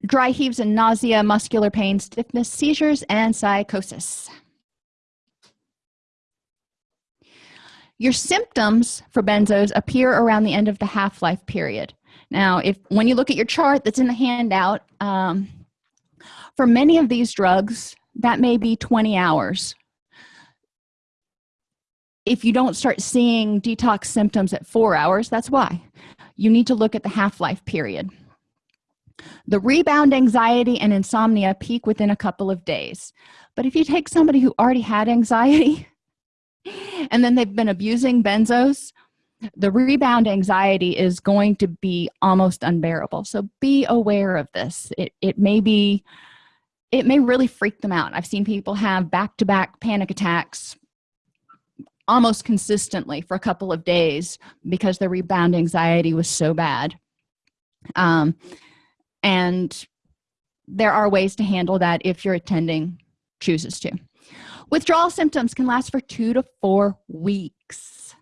dry heaves and nausea muscular pain stiffness seizures and psychosis. Your symptoms for benzos appear around the end of the half-life period. Now if when you look at your chart that's in the handout um, for many of these drugs that may be 20 hours. If you don't start seeing detox symptoms at four hours that's why. You need to look at the half-life period. The rebound anxiety and insomnia peak within a couple of days. But if you take somebody who already had anxiety and then they've been abusing benzos the rebound anxiety is going to be almost unbearable. So be aware of this. It, it may be it may really freak them out. I've seen people have back-to-back -back panic attacks almost consistently for a couple of days because the rebound anxiety was so bad. Um, and there are ways to handle that if your attending chooses to. Withdrawal symptoms can last for two to four weeks.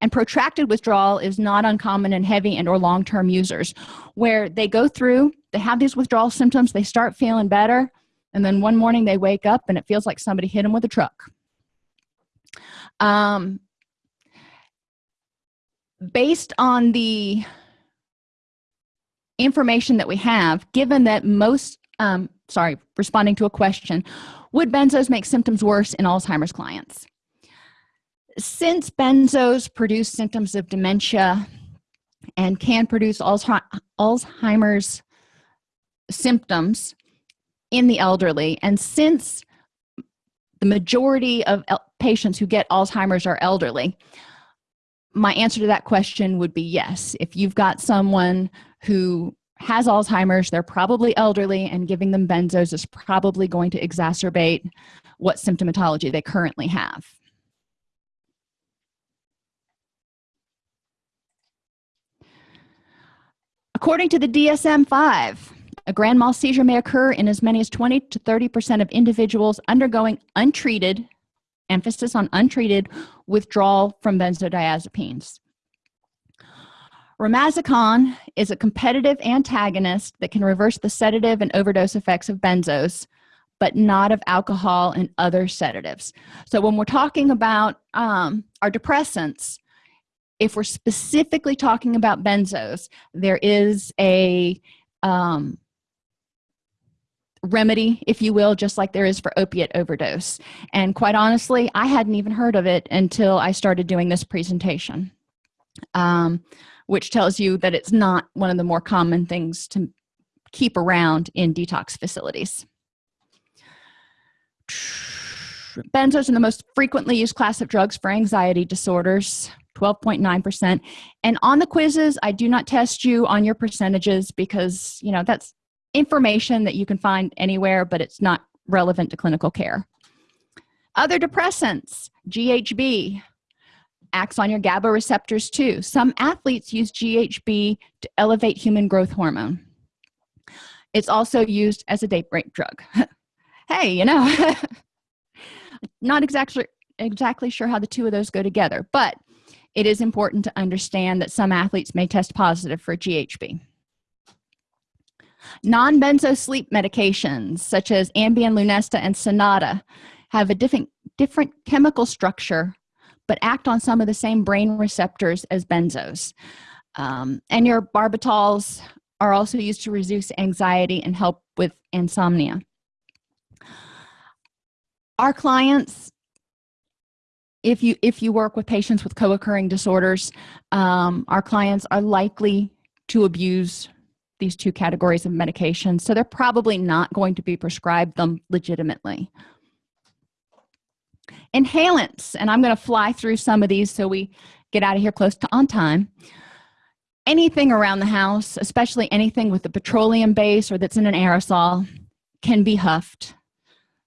And protracted withdrawal is not uncommon in heavy and or long-term users where they go through they have these withdrawal symptoms they start feeling better and then one morning they wake up and it feels like somebody hit them with a truck. Um, based on the information that we have given that most um, sorry responding to a question would benzos make symptoms worse in alzheimer's clients? Since benzos produce symptoms of dementia and can produce alzheimer's symptoms in the elderly. And since the majority of patients who get alzheimer's are elderly my answer to that question would be yes. If you've got someone who has alzheimer's they're probably elderly and giving them benzos is probably going to exacerbate what symptomatology they currently have. According to the dsm-5 a grand mal seizure may occur in as many as 20 to 30 percent of individuals undergoing untreated emphasis on untreated withdrawal from benzodiazepines. Romazicon is a competitive antagonist that can reverse the sedative and overdose effects of benzos but not of alcohol and other sedatives. So when we're talking about um, our depressants if we're specifically talking about benzos there is a um, remedy if you will just like there is for opiate overdose. And quite honestly i hadn't even heard of it until i started doing this presentation um, which tells you that it's not one of the more common things to keep around in detox facilities. Benzos are the most frequently used class of drugs for anxiety disorders 12.9 percent. And on the quizzes i do not test you on your percentages because you know that's information that you can find anywhere but it's not relevant to clinical care. Other depressants ghb acts on your GABA receptors too. Some athletes use GHB to elevate human growth hormone. It's also used as a date rape drug. Hey you know not exactly exactly sure how the two of those go together but it is important to understand that some athletes may test positive for GHB non-benzo sleep medications such as Ambien Lunesta and Sonata have a different different chemical structure but act on some of the same brain receptors as benzos. Um, and your barbitals are also used to reduce anxiety and help with insomnia. Our clients if you if you work with patients with co-occurring disorders um, our clients are likely to abuse these two categories of medication so they're probably not going to be prescribed them legitimately. Inhalants and i'm going to fly through some of these so we get out of here close to on time. Anything around the house especially anything with a petroleum base or that's in an aerosol can be huffed.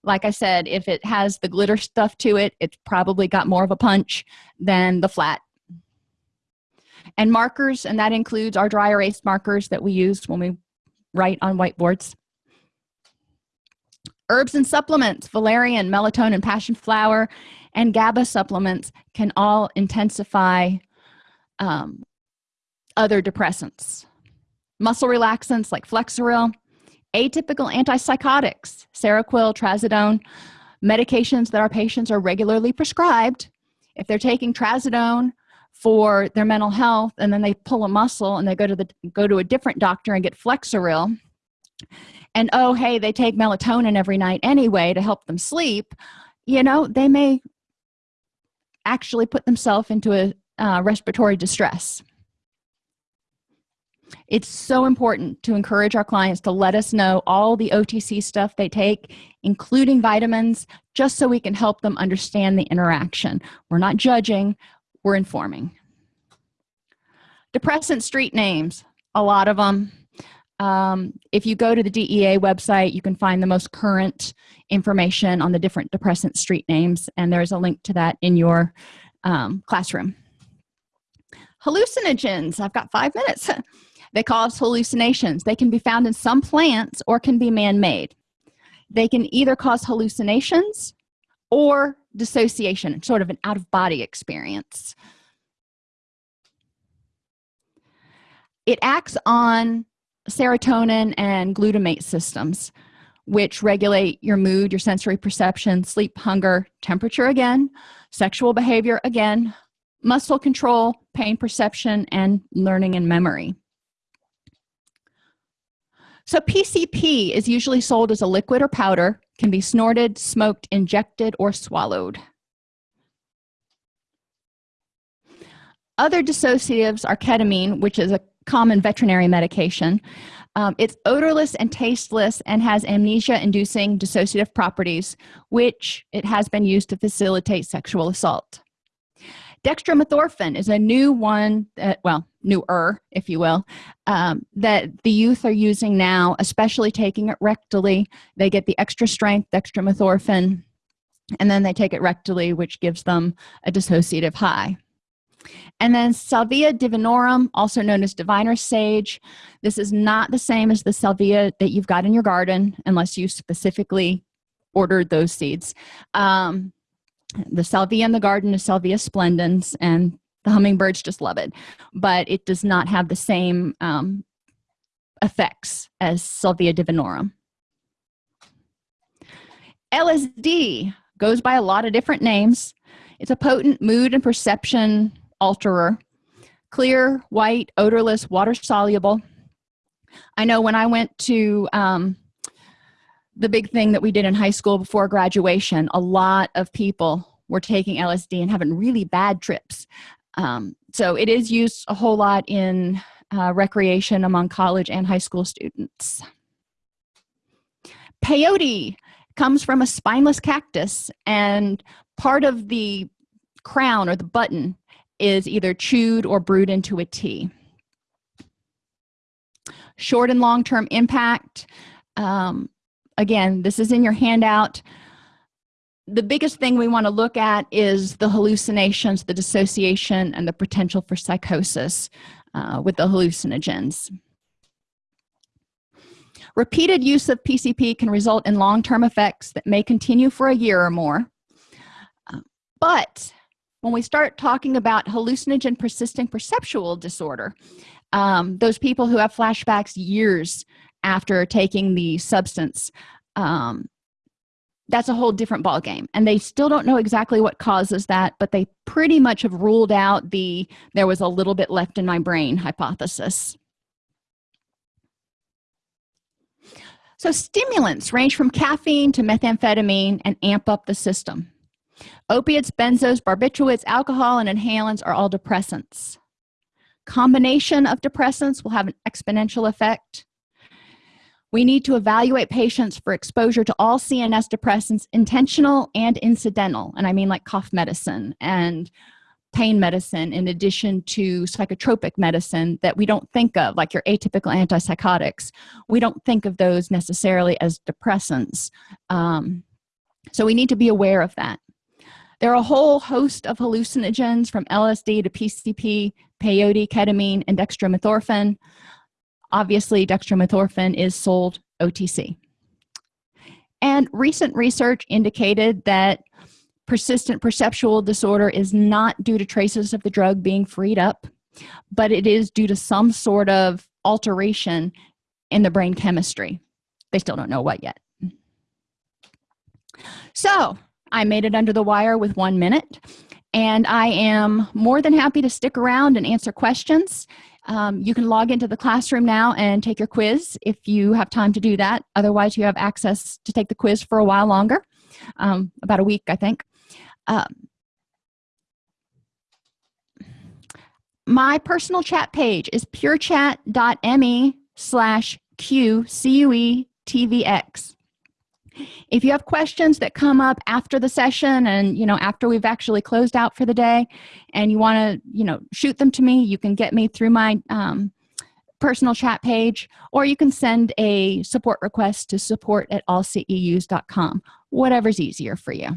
Like i said if it has the glitter stuff to it it's probably got more of a punch than the flat and markers and that includes our dry erase markers that we use when we write on whiteboards. Herbs and supplements valerian melatonin passion flower and GABA supplements can all intensify um, other depressants. Muscle relaxants like flexeril atypical antipsychotics seroquel trazodone medications that our patients are regularly prescribed. If they're taking trazodone for their mental health and then they pull a muscle and they go to the go to a different doctor and get flexeril. And oh hey they take melatonin every night anyway to help them sleep. You know they may actually put themselves into a uh, respiratory distress. It's so important to encourage our clients to let us know all the otc stuff they take including vitamins just so we can help them understand the interaction. We're not judging we're informing. Depressant street names a lot of them um, if you go to the DEA website you can find the most current information on the different depressant street names and there's a link to that in your um, classroom. Hallucinogens i've got five minutes. They cause hallucinations. They can be found in some plants or can be man-made. They can either cause hallucinations or dissociation sort of an out-of-body experience. It acts on serotonin and glutamate systems which regulate your mood your sensory perception sleep hunger temperature again sexual behavior again muscle control pain perception and learning and memory. So pcp is usually sold as a liquid or powder can be snorted smoked injected or swallowed. Other dissociatives are ketamine which is a common veterinary medication. Um, it's odorless and tasteless and has amnesia inducing dissociative properties which it has been used to facilitate sexual assault dextromethorphan is a new one that well newer if you will um, that the youth are using now especially taking it rectally. They get the extra strength dextromethorphan and then they take it rectally which gives them a dissociative high. And then salvia divinorum also known as diviner sage. This is not the same as the salvia that you've got in your garden unless you specifically ordered those seeds. Um, the salvia in the garden is salvia splendens and the hummingbirds just love it. But it does not have the same um, effects as salvia divinorum. Lsd goes by a lot of different names. It's a potent mood and perception alterer. Clear white odorless water soluble. I know when i went to um, the big thing that we did in high school before graduation a lot of people were taking lsd and having really bad trips. Um, so it is used a whole lot in uh, recreation among college and high school students. Peyote comes from a spineless cactus and part of the crown or the button is either chewed or brewed into a tea. Short and long-term impact um, again this is in your handout. The biggest thing we want to look at is the hallucinations the dissociation and the potential for psychosis uh, with the hallucinogens. Repeated use of pcp can result in long-term effects that may continue for a year or more. Uh, but when we start talking about hallucinogen persisting perceptual disorder um, those people who have flashbacks years after taking the substance um, that's a whole different ball game and they still don't know exactly what causes that but they pretty much have ruled out the there was a little bit left in my brain hypothesis. So stimulants range from caffeine to methamphetamine and amp up the system. Opiates benzos barbiturates alcohol and inhalants are all depressants. Combination of depressants will have an exponential effect we need to evaluate patients for exposure to all cns depressants intentional and incidental and i mean like cough medicine and pain medicine in addition to psychotropic medicine that we don't think of like your atypical antipsychotics. We don't think of those necessarily as depressants. Um, so we need to be aware of that. There are a whole host of hallucinogens from lsd to pcp peyote ketamine and dextromethorphan obviously dextromethorphan is sold otc and recent research indicated that persistent perceptual disorder is not due to traces of the drug being freed up but it is due to some sort of alteration in the brain chemistry. They still don't know what yet. So I made it under the wire with one minute and I am more than happy to stick around and answer questions um, you can log into the classroom now and take your quiz if you have time to do that. Otherwise, you have access to take the quiz for a while longer, um, about a week, I think. Um, my personal chat page is purechat.me slash q c u e t v x if you have questions that come up after the session and you know after we've actually closed out for the day and you want to you know shoot them to me you can get me through my um, personal chat page or you can send a support request to support at allceus.com whatever's easier for you.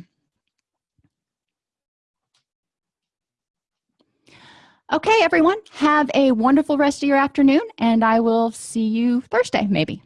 Okay everyone have a wonderful rest of your afternoon and i will see you thursday maybe